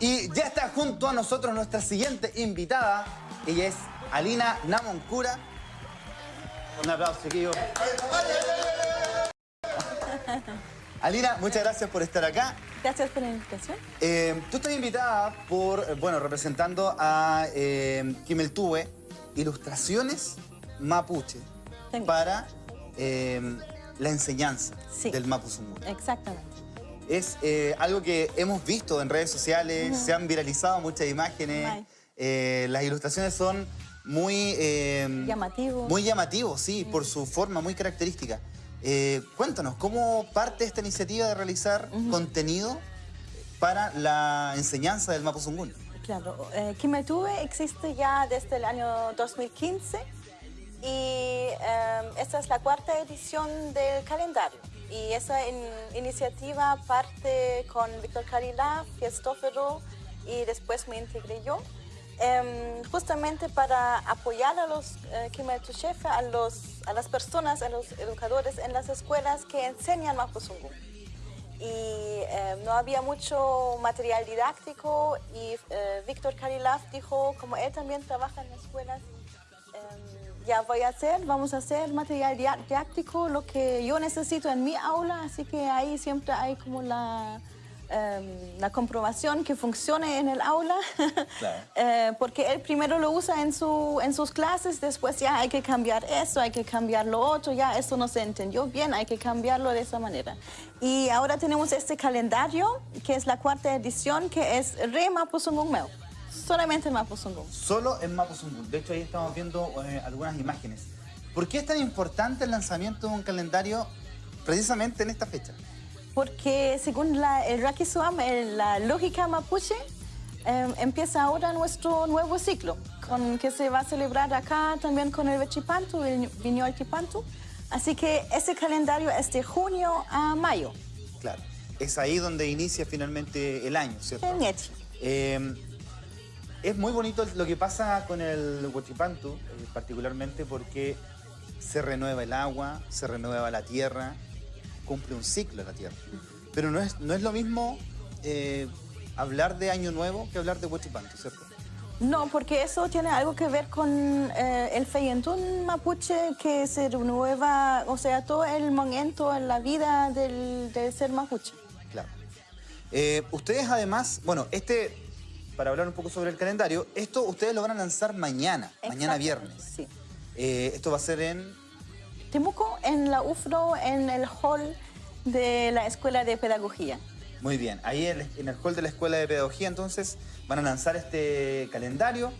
Y ya está junto a nosotros nuestra siguiente invitada. Ella es Alina Namoncura. Un aplauso, chiquillos. Alina, muchas gracias por estar acá. Gracias por la invitación. Eh, tú estás invitada por, bueno, representando a eh, Kimeltube, Ilustraciones Mapuche, para eh, la enseñanza Sí. del Mapuzungún. Exactamente. Es eh, algo que hemos visto en redes sociales, se han viralizado muchas imágenes. Eh, las ilustraciones son muy... eh, Llamativo. Muy llamativos, sí, por su forma muy característica. Eh, cuéntanos, ¿cómo parte esta iniciativa de realizar contenido para la enseñanza del Mapuzungún? Claro. Kimetube existe ya desde el año 2015 y eh, esta es la cuarta edición del calendario. Y esa in- iniciativa parte con Víctor Carilá, Fiestófero y después me integré yo. em, justamente para apoyar a los eh, a, los, a las personas, a los educadores en las escuelas que enseñan Mapuzungún. y eh, no había mucho material didáctico y eh, Víctor Karilaf dijo, como él también trabaja en escuelas, ya voy a hacer, vamos a hacer material didáctico, lo que yo necesito en mi aula, así que ahí siempre hay como la, eh, la comprobación que funcione en el aula, Claro. Eh, porque él primero lo usa en, su, en sus clases, después ya hay que cambiar eso, hay que cambiar lo otro, ya eso no se entendió bien, hay que cambiarlo de esa manera. Y ahora tenemos este calendario, que es la cuarta edición, que es Re Mapuzungún Meu, solamente en Mapuzungún. Solo en Mapuzungún. De hecho, ahí estamos viendo eh, algunas imágenes. ¿Por qué es tan importante el lanzamiento de un calendario precisamente en esta fecha? Porque según la, el Rakisuam, el- la lógica mapuche, eh, empieza ahora nuestro nuevo ciclo, con, que se va a celebrar acá también con el Vechipantu, el Viñol Tipantu. Así que ese calendario es de junio a mayo. Claro. Es ahí donde inicia finalmente el año, ¿cierto? En Yechi. Eh, es muy bonito lo que pasa con el Huachipantu, eh, particularmente porque se renueva el agua, se renueva la tierra, cumple un ciclo la tierra. Pero no es, no es lo mismo eh, hablar de Año Nuevo que hablar de Huachipantu, ¿cierto? No, porque eso tiene algo que ver con eh, el Feyentún mapuche que se renueva, o sea, todo el momento en la vida del, del ser mapuche. Claro. Ustedes además, bueno, este, para hablar un poco sobre el calendario, esto ustedes lo van a lanzar mañana, mañana viernes. Sí. Eh, esto va a ser en Temuco, en la UFRO, en el hall de la Escuela de Pedagogía. Muy bien, ahí en en el hall de la Escuela de Pedagogía entonces van a lanzar este calendario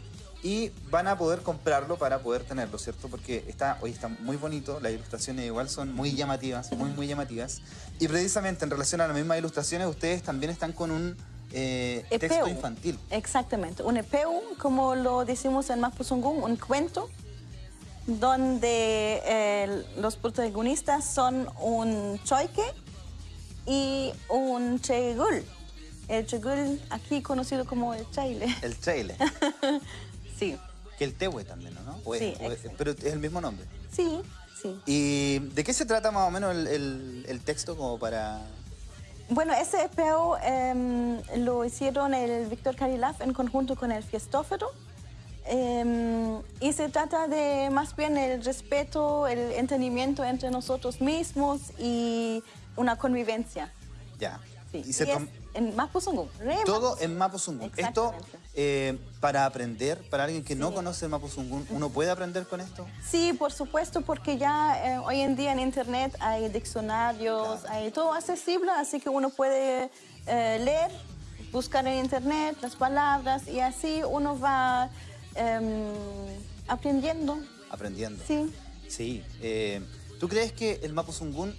y van a poder comprarlo para poder tenerlo, ¿cierto? Porque está, hoy está muy bonito, las ilustraciones igual son muy llamativas, muy, muy llamativas. Y precisamente en relación a las mismas ilustraciones, ustedes también están con un eh, texto infantil. Exactamente, un EPU, como lo decimos en Mapuzungún, un cuento, donde eh, los protagonistas son un choique y un chegul. El chegul, aquí conocido como el chaile. El Chaile, Sí, que el Tehue también, ¿no? O Sí, es- pero es el mismo nombre. sí, sí. ¿Y de qué se trata más o menos el, el- el texto como para... Bueno, ese EPO em, lo hicieron el Víctor Carilaf en conjunto con el Fiestófero. Em, y se trata de más bien el respeto, el entendimiento entre nosotros mismos y una convivencia. Ya. Sí. Y se Y es tom- en Mapuzungún. Todo en Mapuzungún. Esto, eh, para aprender, para alguien que no conoce el Mapuzungún, ¿uno puede aprender con esto? Sí, por supuesto, porque ya eh, hoy en día en Internet hay diccionarios, Claro. hay todo accesible, así que uno puede eh, leer, buscar en Internet las palabras y así uno va em, aprendiendo. Aprendiendo. Sí. Sí. eh, ¿Tú crees que el Mapuzungún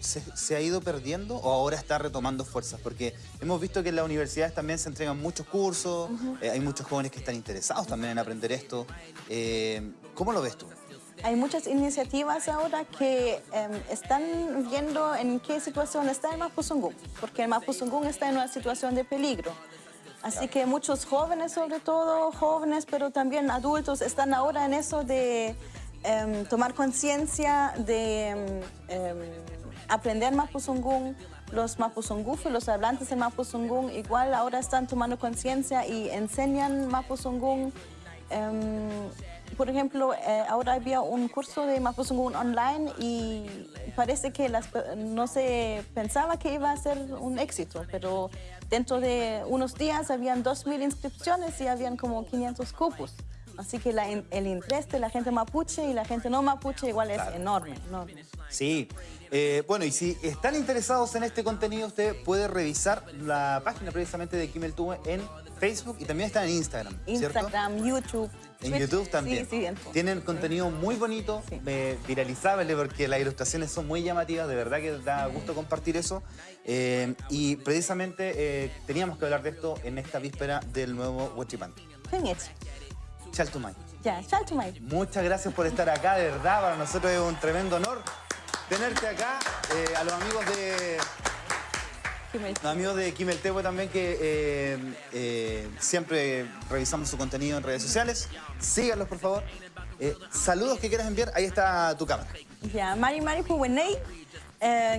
se, se ha ido perdiendo o ahora está retomando fuerzas? Porque hemos visto que en las universidades también se entregan muchos cursos, eh, hay muchos jóvenes que están interesados también en aprender esto. Eh, ¿Cómo lo ves tú? Hay muchas iniciativas ahora que em, están viendo en qué situación está el Mapuzungún, porque el Mapuzungún está en una situación de peligro. Así que muchos jóvenes, sobre todo jóvenes, pero también adultos, están ahora en eso de em, tomar conciencia, de em, aprender Mapuzungún, los mapuzungún, los hablantes del mapuzungún, igual ahora están tomando conciencia y enseñan mapuzungún. Em, por ejemplo, eh, ahora había un curso de mapuzungún online y parece que las, no se pensaba que iba a ser un éxito, pero dentro de unos días habían 2.000 inscripciones y habían como 500 cupos. Así que el interés de la gente mapuche y la gente no mapuche igual es enorme, Sí. Eh, bueno, y si están interesados en este contenido, usted puede revisar la página precisamente de Kimmel Tube en Facebook y también está en Instagram, Instagram, YouTube. En YouTube también. Sí, sí, Tienen contenido muy bonito, eh, viralizable, porque las ilustraciones son muy llamativas, de verdad que da gusto compartir eso. Eh, y precisamente teníamos que hablar de esto en esta víspera del nuevo Huachipan. Chaltumay. Ya, Chaltumay. Muchas gracias por estar acá, de verdad, para nosotros es un tremendo honor tenerte acá. Eh, a los amigos de... Los amigos de Kimeltewe también que eh, eh, siempre revisamos su contenido en redes sociales. Síganlos, por favor. saludos que quieras enviar, ahí está tu cámara. Ya, Mari Mari Puwenei.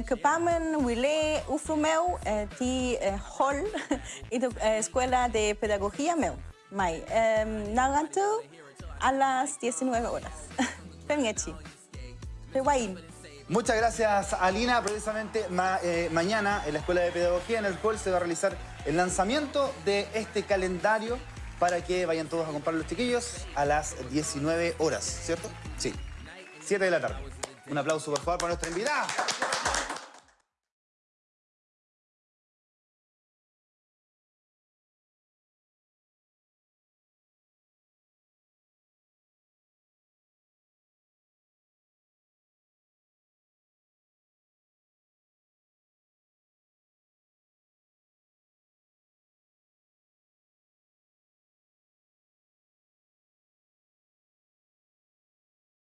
Kepamen, Wile, Ufrumeu, ti Hall, y tu escuela de pedagogía meu. Mai. Nagantu a las 19 horas. Pengechi. Pewain. Muchas gracias, Alina. Precisamente eh, mañana en la Escuela de Pedagogía, en el cual se va a realizar el lanzamiento de este calendario para que vayan todos a comprar los chiquillos a las 19 horas, ¿cierto? Sí, 7 de la tarde. Un aplauso, por favor, para nuestra invitada.